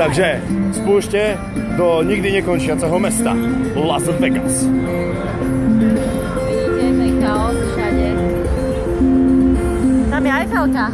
Takže spúšte do nikdy nekončiaceho mesta Las Vegas. Vidíte, chaos všade. Tam je Eiffelka.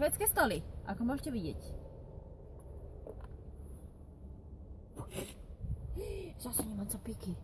Švedské stoly, ako môžete vidieť. Zase nemám co piky.